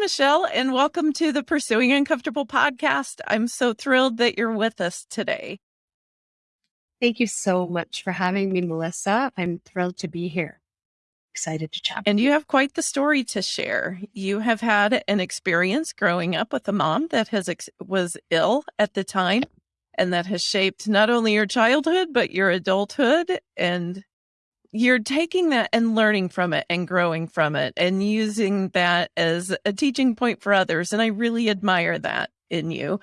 Michelle, and welcome to the Pursuing Uncomfortable podcast. I'm so thrilled that you're with us today. Thank you so much for having me, Melissa. I'm thrilled to be here. Excited to chat. And you have quite the story to share. You have had an experience growing up with a mom that has ex- was ill at the time and that has shaped not only your childhood but your adulthood and you're taking that and learning from it and growing from it and using that as a teaching point for others. And I really admire that in you.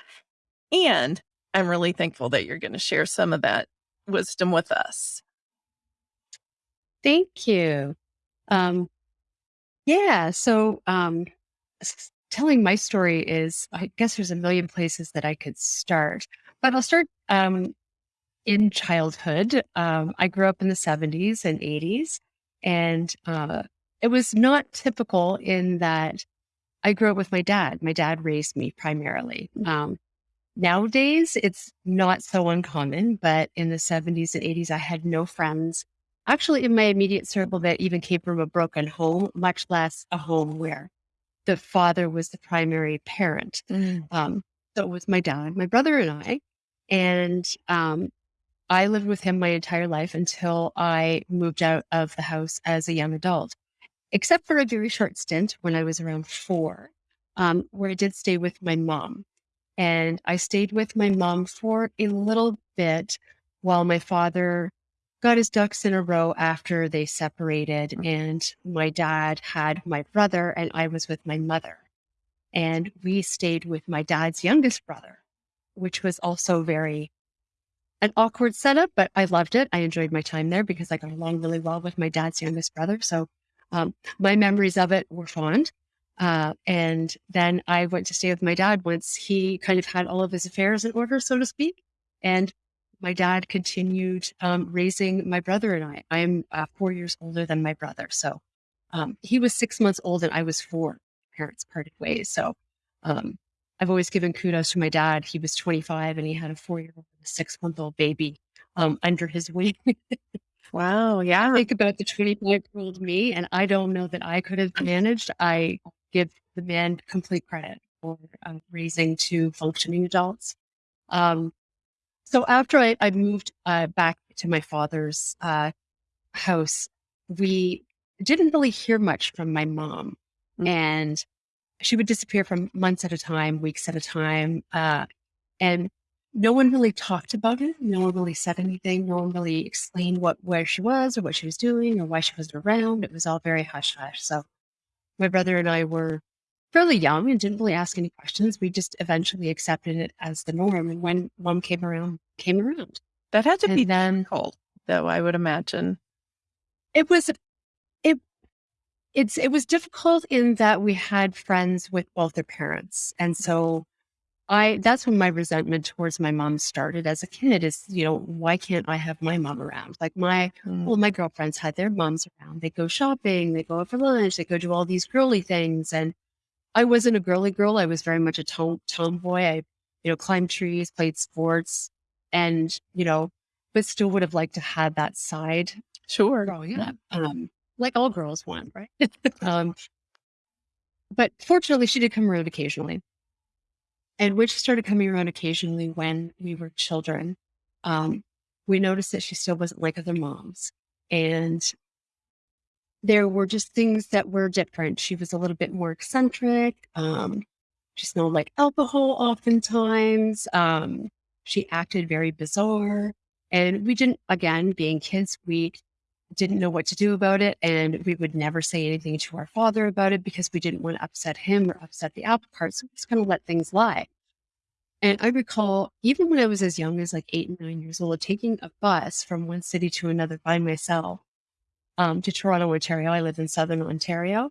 And I'm really thankful that you're going to share some of that wisdom with us. Thank you. Um, yeah. So, um, telling my story is, I guess there's a million places that I could start, but I'll start um, in childhood. Um, I grew up in the 70s and 80s, and uh, it was not typical in that I grew up with my dad. My dad raised me primarily. Um, nowadays, it's not so uncommon, but in the 70s and 80s, I had no friends actually in my immediate circle that even came from a broken home, much less a home where the father was the primary parent. Mm. Um, so it was my dad, my brother, and I. And um, I lived with him my entire life until I moved out of the house as a young adult, except for a very short stint when I was around four, um, where I did stay with my mom. And I stayed with my mom for a little bit while my father got his ducks in a row after they separated. And my dad had my brother, and I was with my mother. And we stayed with my dad's youngest brother, which was also very an awkward setup, but I loved it. I enjoyed my time there because I got along really well with my dad's youngest brother. So um, my memories of it were fond. Uh, and then I went to stay with my dad once he kind of had all of his affairs in order, so to speak. And my dad continued um, raising my brother and I. I'm uh, four years older than my brother. So um, he was six months old and I was four. Parents parted ways. So um, I've always given kudos to my dad. He was 25 and he had a four year old and a six month old baby um, under his wing. wow. Yeah. Think about the 25 year old me, and I don't know that I could have managed. I give the man complete credit for uh, raising two functioning adults. Um, so after I, I moved uh, back to my father's uh, house, we didn't really hear much from my mom. Mm-hmm. And she would disappear for months at a time, weeks at a time. Uh, and no one really talked about it. No one really said anything. No one really explained what where she was or what she was doing or why she wasn't around. It was all very hush hush. So my brother and I were fairly young and didn't really ask any questions. We just eventually accepted it as the norm. And when mom came around, came around. That had to and be then cold, though, I would imagine. It was it's it was difficult in that we had friends with both their parents. And so I that's when my resentment towards my mom started as a kid is, you know, why can't I have my mom around? Like my mm. well, my girlfriends had their moms around. They go shopping, they go out for lunch, they go do all these girly things. And I wasn't a girly girl. I was very much a tom- tomboy. I, you know, climbed trees, played sports, and, you know, but still would have liked to have that side sure growing up. Um, like all girls want, right? um, but fortunately, she did come around occasionally. And when she started coming around occasionally when we were children, um, we noticed that she still wasn't like other moms. And there were just things that were different. She was a little bit more eccentric. Um, she smelled like alcohol oftentimes. Um, she acted very bizarre. And we didn't, again, being kids, we didn't know what to do about it. And we would never say anything to our father about it because we didn't want to upset him or upset the apple cart. So we just kind of let things lie. And I recall, even when I was as young as like eight and nine years old, taking a bus from one city to another by myself um, to Toronto, Ontario. I live in Southern Ontario.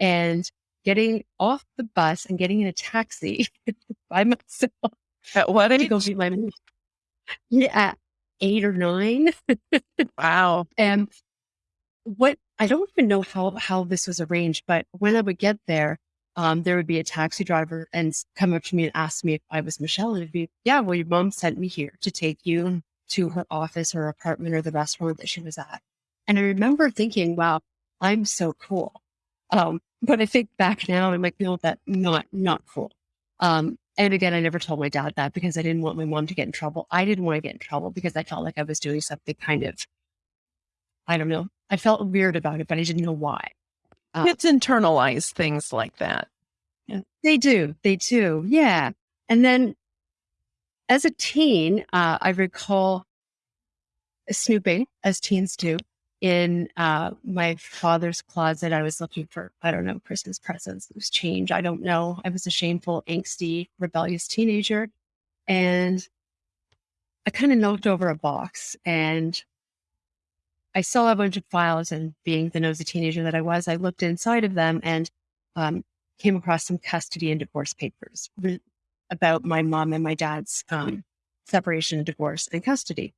And getting off the bus and getting in a taxi by myself. At what age? To go meet my yeah, eight or nine. wow. And what I don't even know how how this was arranged, but when I would get there, um, there would be a taxi driver and come up to me and ask me if I was Michelle. And it'd be, yeah, well, your mom sent me here to take you to her office or apartment or the restaurant that she was at. And I remember thinking, wow, I'm so cool. Um, but I think back now, I'm like, no, that not not cool. Um, and again, I never told my dad that because I didn't want my mom to get in trouble. I didn't want to get in trouble because I felt like I was doing something kind of, I don't know. I felt weird about it, but I didn't know why. Uh, Kids internalize things like that. Yeah, they do. They do. Yeah. And then as a teen, uh, I recall snooping, as teens do, in uh, my father's closet. I was looking for, I don't know, Christmas presents, loose change. I don't know. I was a shameful, angsty, rebellious teenager. And I kind of knocked over a box and I saw a bunch of files. And being the nosy teenager that I was, I looked inside of them and um, came across some custody and divorce papers about my mom and my dad's um, separation, divorce, and custody.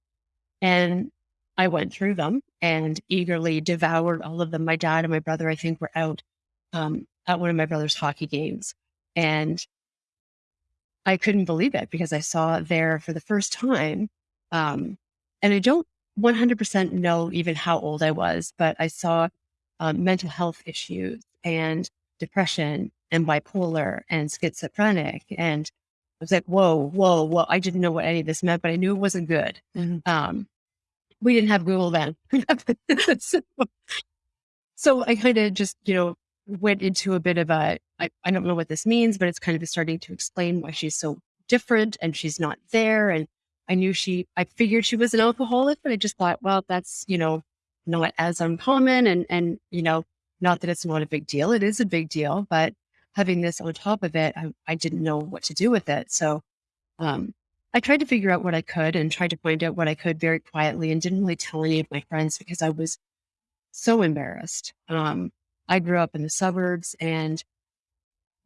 And I went through them and eagerly devoured all of them. My dad and my brother, I think, were out um, at one of my brother's hockey games. And I couldn't believe it because I saw there for the first time. Um, and I don't 100% know even how old I was, but I saw um, mental health issues and depression and bipolar and schizophrenic. And I was like, whoa, whoa, whoa. I didn't know what any of this meant, but I knew it wasn't good. Mm-hmm. Um, we didn't have Google then. so, so I kind of just, you know, went into a bit of a, I, I don't know what this means, but it's kind of starting to explain why she's so different and she's not there. And I knew she, I figured she was an alcoholic, but I just thought, well, that's, you know, not as uncommon. And, and, you know, not that it's not a big deal. It is a big deal, but having this on top of it, I, I didn't know what to do with it. So, um, I tried to figure out what I could and tried to find out what I could very quietly and didn't really tell any of my friends because I was so embarrassed. Um, I grew up in the suburbs and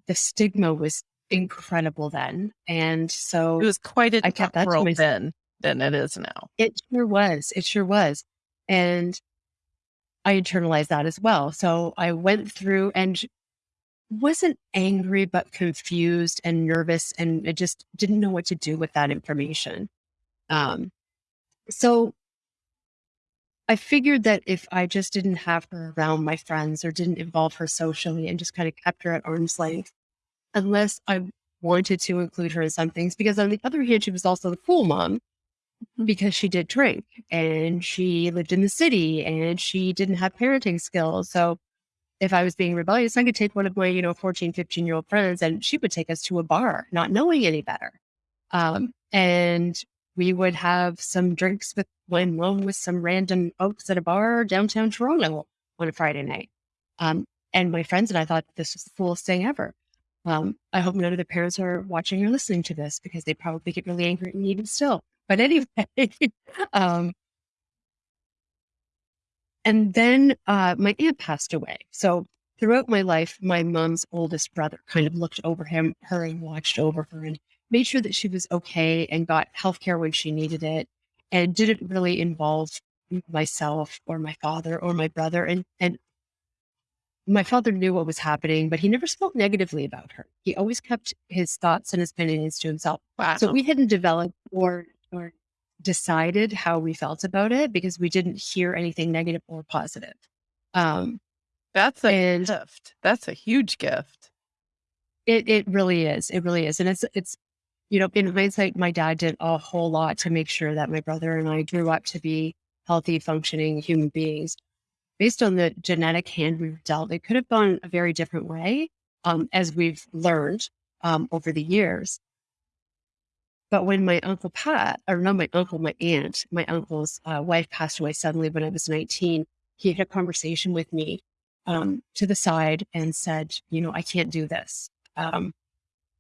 the stigma was incredible then. And so it was quite a I kept that world then than it is now. It sure was. It sure was. And I internalized that as well. So I went through and wasn't angry, but confused and nervous. And I just didn't know what to do with that information. Um, so I figured that if I just didn't have her around my friends or didn't involve her socially and just kind of kept her at arm's length, unless I wanted to include her in some things, because on the other hand, she was also the cool mom mm-hmm. because she did drink and she lived in the city and she didn't have parenting skills. So if I was being rebellious, I could take one of my, you know, 14, 15 year old friends and she would take us to a bar, not knowing any better. Um, and we would have some drinks with one one with some random folks at a bar downtown Toronto on a Friday night. Um, and my friends and I thought this was the coolest thing ever. Um, I hope none of the parents are watching or listening to this because they probably get really angry at me even still. But anyway, um, and then uh, my aunt passed away. So throughout my life, my mom's oldest brother kind of looked over him, her and watched over her and made sure that she was okay and got healthcare when she needed it and didn't really involve myself or my father or my brother. And, and my father knew what was happening, but he never spoke negatively about her. He always kept his thoughts and his opinions to himself. Wow. So we hadn't developed or, or decided how we felt about it because we didn't hear anything negative or positive. Um, That's a and gift. That's a huge gift. It it really is. It really is, and it's it's you know in hindsight, my dad did a whole lot to make sure that my brother and I grew up to be healthy, functioning human beings. Based on the genetic hand we were dealt, it could have gone a very different way, um, as we've learned um, over the years. But when my uncle Pat, or not my uncle, my aunt, my uncle's uh, wife passed away suddenly when I was 19, he had a conversation with me um, to the side and said, you know, I can't do this. Um,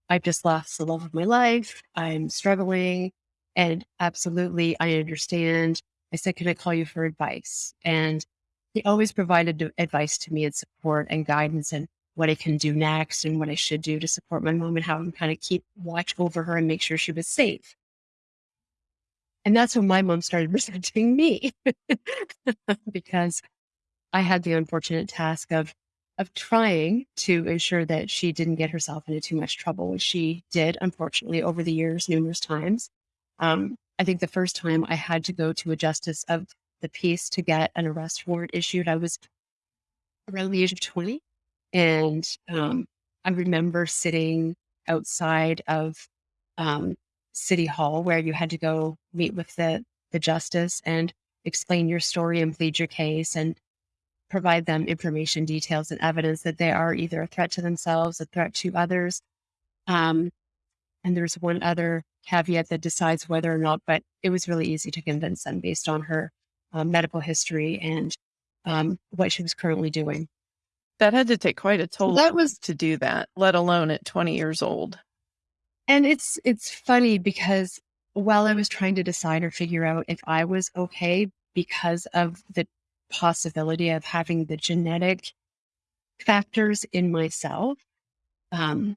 I've just lost the love of my life. I'm struggling. And absolutely, I understand. I said, can I call you for advice? And he always provided advice to me and support and guidance. And what I can do next and what I should do to support my mom and how I kind of keep watch over her and make sure she was safe. And that's when my mom started resenting me because I had the unfortunate task of of trying to ensure that she didn't get herself into too much trouble, which she did, unfortunately, over the years, numerous times. Um, I think the first time I had to go to a justice of the peace to get an arrest warrant issued, I was around the age of 20. And um, I remember sitting outside of um, City Hall where you had to go meet with the, the justice and explain your story and plead your case and provide them information, details, and evidence that they are either a threat to themselves, a threat to others. Um, and there's one other caveat that decides whether or not, but it was really easy to convince them based on her uh, medical history and um, what she was currently doing. That had to take quite a toll that was to do that, let alone at 20 years old. And it's it's funny because while I was trying to decide or figure out if I was okay because of the possibility of having the genetic factors in myself, um,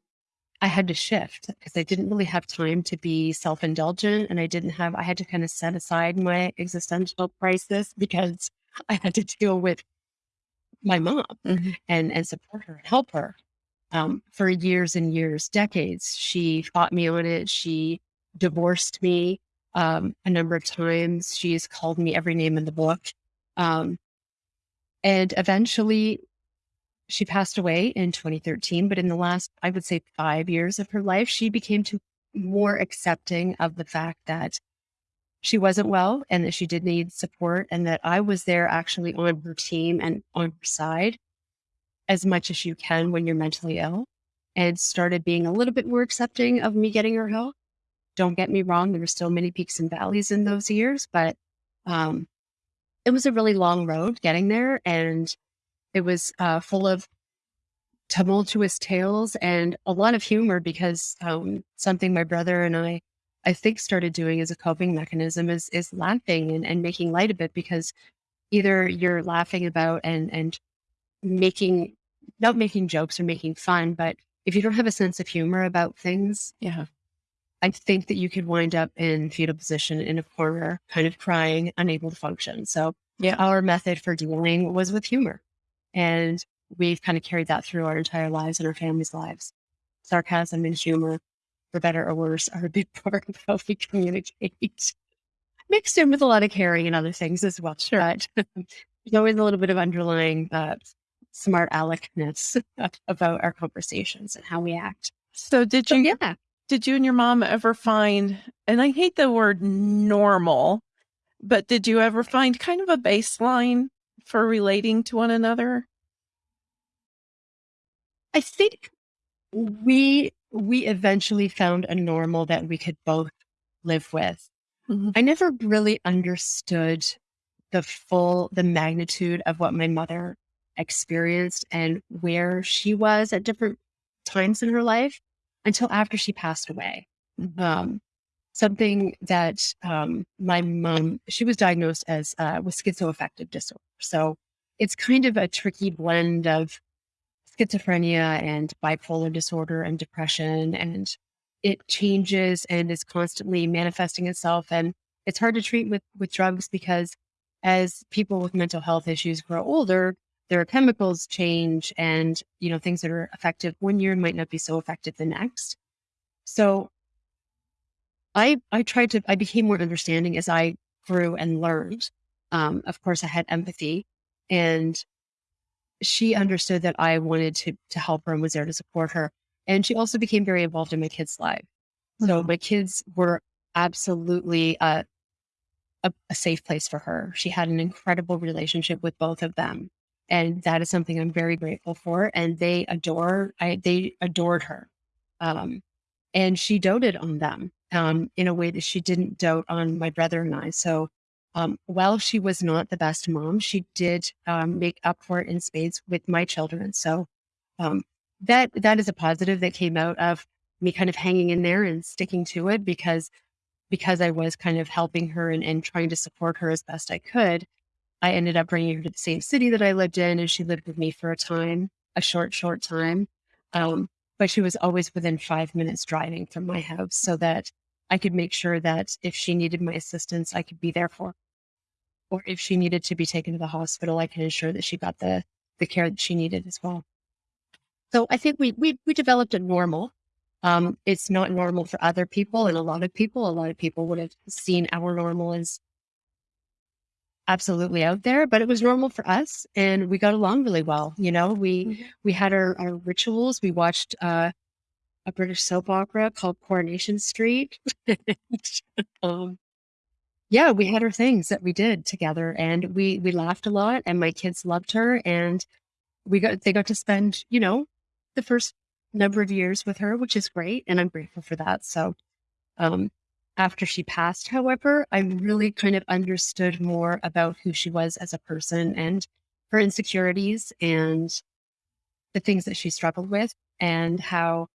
I had to shift because I didn't really have time to be self indulgent. And I didn't have, I had to kind of set aside my existential crisis because I had to deal with my mom mm-hmm. and and support her and help her um, for years and years, decades. She fought me on it. She divorced me um, a number of times. She's called me every name in the book, um, and eventually, she passed away in 2013. But in the last, I would say, five years of her life, she became to more accepting of the fact that she wasn't well and that she did need support and that I was there actually on her team and on her side as much as you can when you're mentally ill and started being a little bit more accepting of me getting her help. Don't get me wrong, there were still many peaks and valleys in those years, but um, it was a really long road getting there. And it was uh, full of tumultuous tales and a lot of humor because um, something my brother and I I think started doing as a coping mechanism is is laughing and, and making light of it because either you're laughing about and and making not making jokes or making fun, but if you don't have a sense of humor about things, yeah, I think that you could wind up in fetal position in a corner, kind of crying, unable to function. So yeah, our method for dealing was with humor. And we've kind of carried that through our entire lives and our families' lives. Sarcasm and humor for better or worse, are a big part of how we communicate. Mixed in with a lot of caring and other things as well. Sure. But there's always a little bit of underlying uh, smart aleckness about our conversations and how we act. So did you so, yeah. did you and your mom ever find and I hate the word normal, but did you ever find kind of a baseline for relating to one another? I think we we eventually found a normal that we could both live with. Mm-hmm. I never really understood the full, the magnitude of what my mother experienced and where she was at different times in her life until after she passed away. Mm-hmm. Um, something that um, my mom, she was diagnosed as uh, with schizoaffective disorder. So it's kind of a tricky blend of schizophrenia and bipolar disorder and depression and it changes and is constantly manifesting itself and it's hard to treat with with drugs because as people with mental health issues grow older their chemicals change and you know things that are effective one year might not be so effective the next. So i i tried to i became more understanding as i grew and learned. Um, of course i had empathy and she understood that I wanted to to help her and was there to support her. And she also became very involved in my kids' life. So mm-hmm. my kids were absolutely a, a, a safe place for her. She had an incredible relationship with both of them. And that is something I'm very grateful for. And they adore, I, they adored her. Um, and she doted on them um, in a way that she didn't dote on my brother and I. So um, while she was not the best mom, she did um, make up for it in spades with my children. So um, that that is a positive that came out of me kind of hanging in there and sticking to it because because I was kind of helping her and, and trying to support her as best I could. I ended up bringing her to the same city that I lived in, and she lived with me for a time, a short, short time. Um, but she was always within five minutes driving from my house so that I could make sure that if she needed my assistance, I could be there for her or if she needed to be taken to the hospital, I can ensure that she got the the care that she needed as well. So I think we we we developed a normal. Um, it's not normal for other people, and a lot of people, a lot of people would have seen our normal as absolutely out there, but it was normal for us and we got along really well. You know, we Mhm. we had our, our rituals. We watched uh, a British soap opera called Coronation Street. um, yeah, we had our things that we did together and we we laughed a lot and my kids loved her and we got they got to spend, you know, the first number of years with her, which is great and I'm grateful for that. So um, after she passed, however, I really kind of understood more about who she was as a person and her insecurities and the things that she struggled with and how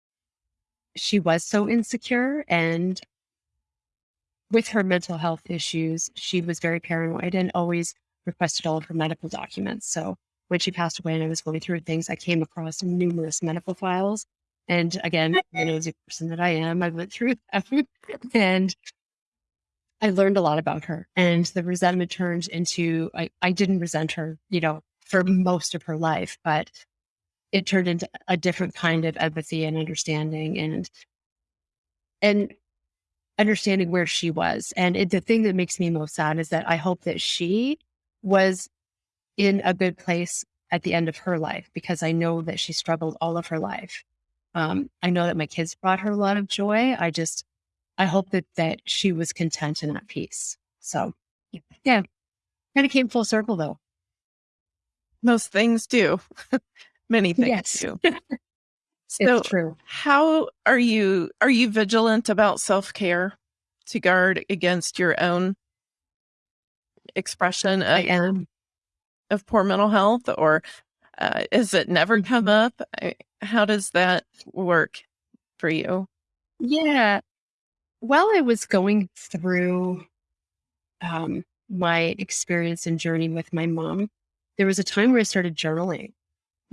she was so insecure. And with her mental health issues, she was very paranoid and always requested all of her medical documents. So when she passed away and I was going through things, I came across numerous medical files. And again, the nosy person that I am, I went through them and I learned a lot about her. And the resentment turned into I, I didn't resent her, you know, for most of her life, but it turned into a different kind of empathy and understanding and and understanding where she was. And it, the thing that makes me most sad is that I hope that she was in a good place at the end of her life because I know that she struggled all of her life. Um, I know that my kids brought her a lot of joy. I just, I hope that that she was content and at peace. So, yeah, kind of came full circle though. Most things do. Many things Yes. do. So it's true. how are you are you vigilant about self-care to guard against your own expression I of, am. of poor mental health or uh, is it never come up? I- How does that work for you? Yeah. While I was going through um, my experience and journey with my mom, there was a time where I started journaling.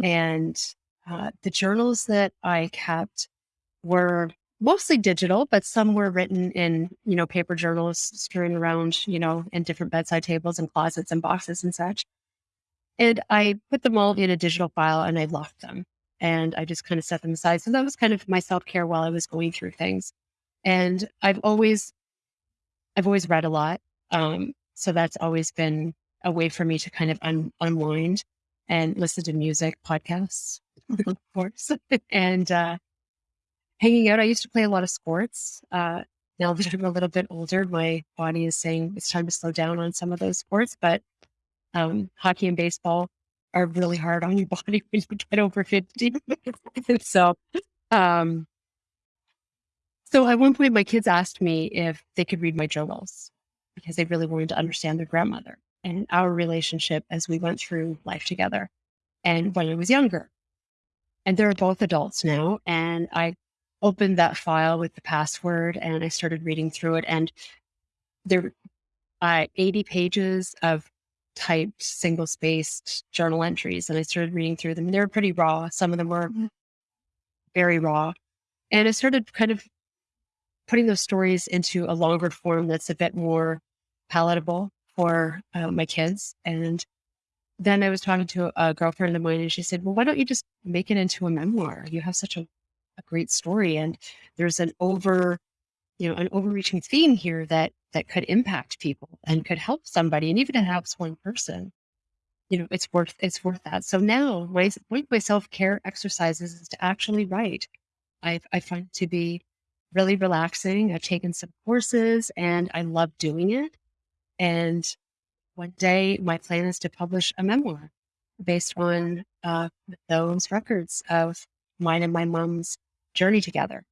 And uh, the journals that I kept were mostly digital, but some were written in, you know, paper journals strewn around, you know, in different bedside tables and closets and boxes and such. And I put them all in a digital file and I locked them and I just kind of set them aside. So that was kind of my self care while I was going through things. And I've always, I've always read a lot. Um, so that's always been a way for me to kind of un- unwind and listen to music, podcasts, of course, and uh, hanging out. I used to play a lot of sports. Uh, now that I'm a little bit older, my body is saying it's time to slow down on some of those sports, but um, hockey and baseball are really hard on your body when you get over 50. so, um, so at one point, my kids asked me if they could read my journals because they really wanted to understand their grandmother and our relationship as we went through life together and when I was younger. And they're both adults now. And I opened that file with the password and I started reading through it. And there are 80 pages of typed single spaced journal entries. And I started reading through them. They were pretty raw. Some of them were Mhm. very raw. And I started kind of putting those stories into a longer form that's a bit more palatable for uh, my kids. And then I was talking to a girlfriend of mine and she said, Well, why don't you just make it into a memoir? You have such a, a great story. And there's an over, you know, an overreaching theme here that that could impact people and could help somebody. And even if it helps one person, you know, it's worth it's worth that. So now my one of my self-care exercises is to actually write. I I find to be really relaxing. I've taken some courses and I love doing it. And one day my plan is to publish a memoir based on uh, those records of mine and my mom's journey together.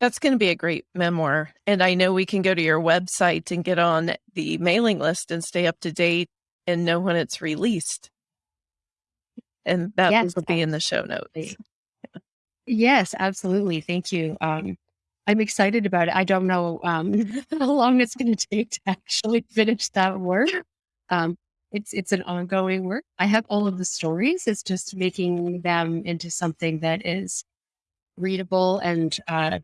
That's going to be a great memoir. And I know we can go to your website and get on the mailing list and stay up to date and know when it's released. And that Yes, will be in the show notes. Yes, absolutely. Thank you. Um, I'm excited about it. I don't know um, how long it's going to take to actually finish that work. Um, it's it's an ongoing work. I have all of the stories. It's just making them into something that is readable and uh,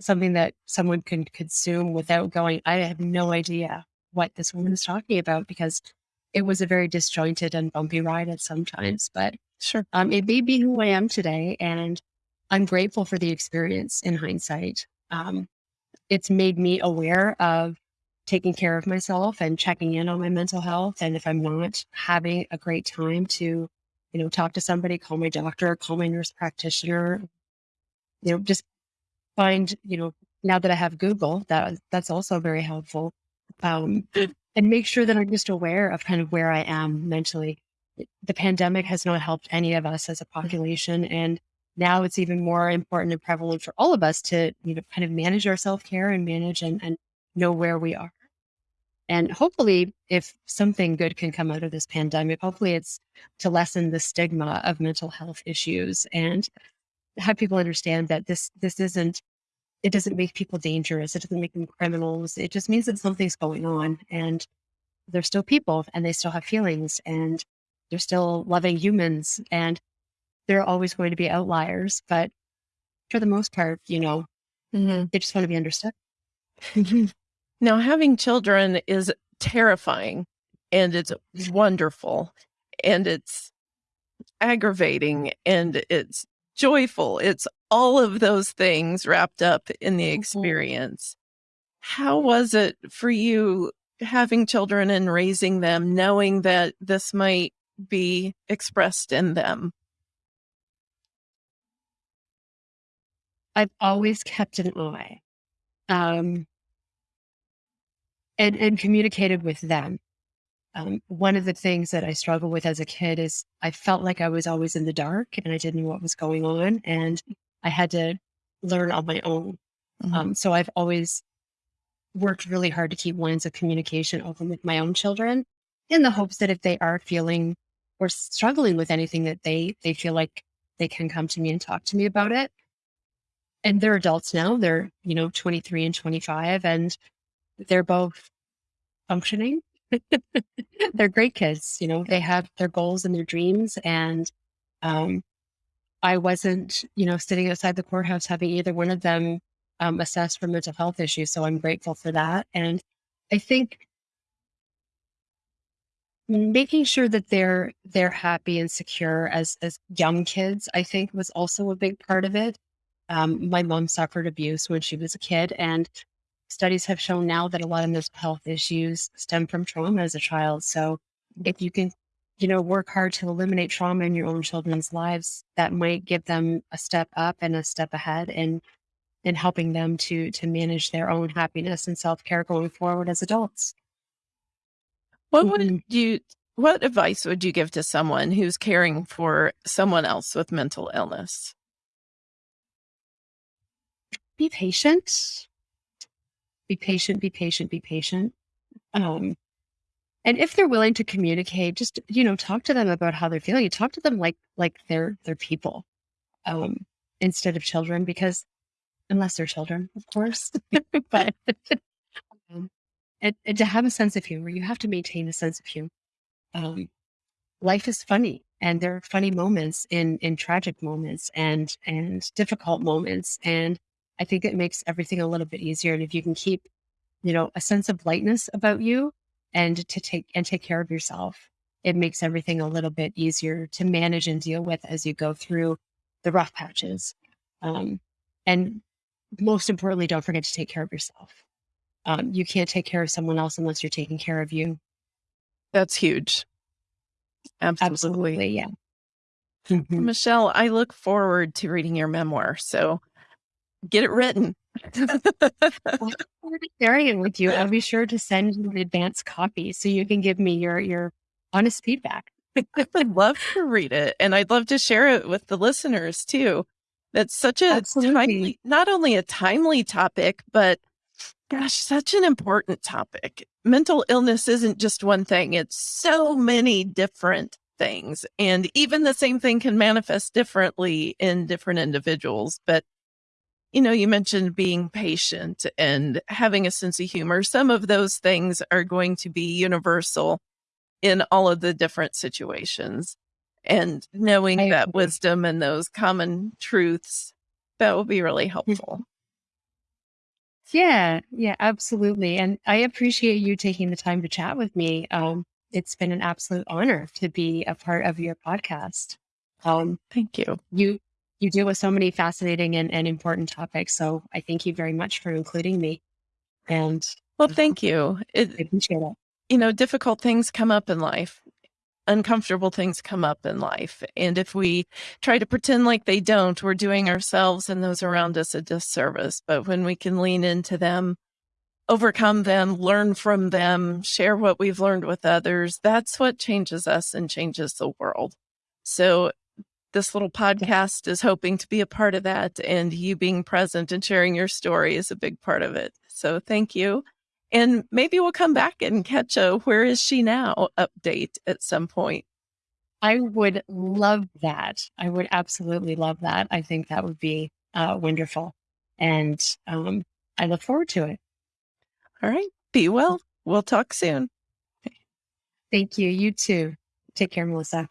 something that someone can consume without going. I have no idea what this woman is talking about because it was a very disjointed and bumpy ride at some times. But Sure. um, it made me who I am today, and I'm grateful for the experience in hindsight. Um, it's made me aware of taking care of myself and checking in on my mental health. And if I'm not having a great time to, you know, talk to somebody, call my doctor, call my nurse practitioner, you know, just find, you know, now that I have Google, that that's also very helpful. Um, and make sure that I'm just aware of kind of where I am mentally. The pandemic has not helped any of us as a population. And now it's even more important and prevalent for all of us to, you know, kind of manage our self-care and manage and, and know where we are. And hopefully, if something good can come out of this pandemic, hopefully it's to lessen the stigma of mental health issues and have people understand that this this isn't it doesn't make people dangerous. It doesn't make them criminals. It just means that something's going on and they're still people and they still have feelings and they're still loving humans and they're always going to be outliers. But for the most part, you know, Mhm. they just want to be understood. Now, having children is terrifying and it's wonderful and it's aggravating and it's joyful. It's all of those things wrapped up in the experience. How was it for you having children and raising them, knowing that this might be expressed in them? I've always kept an eye. Um, and, and communicated with them. Um, one of the things that I struggled with as a kid is I felt like I was always in the dark and I didn't know what was going on. And I had to learn on my own. Mhm. Um, so I've always worked really hard to keep lines of communication open with my own children in the hopes that if they are feeling or struggling with anything that they they feel like they can come to me and talk to me about it. And they're adults now. They're, you know, 23 and 25 and they're both functioning. they're great kids, you know, they have their goals and their dreams and um I wasn't, you know, sitting outside the courthouse having either one of them um, assessed for mental health issues. So I'm grateful for that. And I think making sure that they're they're happy and secure as as young kids, I think was also a big part of it. Um, my mom suffered abuse when she was a kid, and studies have shown now that a lot of mental health issues stem from trauma as a child. So if you can you know, work hard to eliminate trauma in your own children's lives, that might give them a step up and a step ahead in in helping them to to manage their own happiness and self-care going forward as adults. What would Mhm. you what advice would you give to someone who's caring for someone else with mental illness? Be patient. Be patient, be patient, be patient. Um, and if they're willing to communicate, just, you know, talk to them about how they're feeling. You Talk to them like like they're they're people, um, instead of children, because unless they're children, of course. but um, and, and to have a sense of humor, you have to maintain a sense of humor. Um, life is funny, and there are funny moments in in tragic moments and and difficult moments, and I think it makes everything a little bit easier. And if you can keep, you know, a sense of lightness about you, and to take and take care of yourself, it makes everything a little bit easier to manage and deal with as you go through the rough patches. Um, and most importantly, don't forget to take care of yourself. Um, you can't take care of someone else unless you're taking care of you. That's huge. Absolutely. Absolutely, yeah. Michelle, I look forward to reading your memoir. So get it written. I'm sharing it with you. I'll be sure to send you an advance copy so you can give me your your honest feedback. I would love to read it and I'd love to share it with the listeners too. That's such a timely, not only a timely topic, but gosh, such an important topic. Mental illness isn't just one thing, it's so many different things. And even the same thing can manifest differently in different individuals. But, you know, you mentioned being patient and having a sense of humor. Some of those things are going to be universal in all of the different situations. And knowing I that agree. wisdom and those common truths, that will be really helpful. Yeah, yeah, absolutely. And I appreciate you taking the time to chat with me. Um, it's been an absolute honor to be a part of your podcast. Um, Thank you. you you deal with so many fascinating and, and important topics. So I thank you very much for including me. And Well, thank you. It, I appreciate it. you know, difficult things come up in life. Uncomfortable things come up in life. And if we try to pretend like they don't, we're doing ourselves and those around us a disservice. But when we can lean into them, overcome them, learn from them, share what we've learned with others, that's what changes us and changes the world. So this little podcast is hoping to be a part of that. And you being present and sharing your story is a big part of it. So thank you. And maybe we'll come back and catch a where is she now update at some point. I would love that. I would absolutely love that. I think that would be uh, wonderful. And um, I look forward to it. All right. Be well. We'll talk soon. Thank you. You too. Take care, Melissa.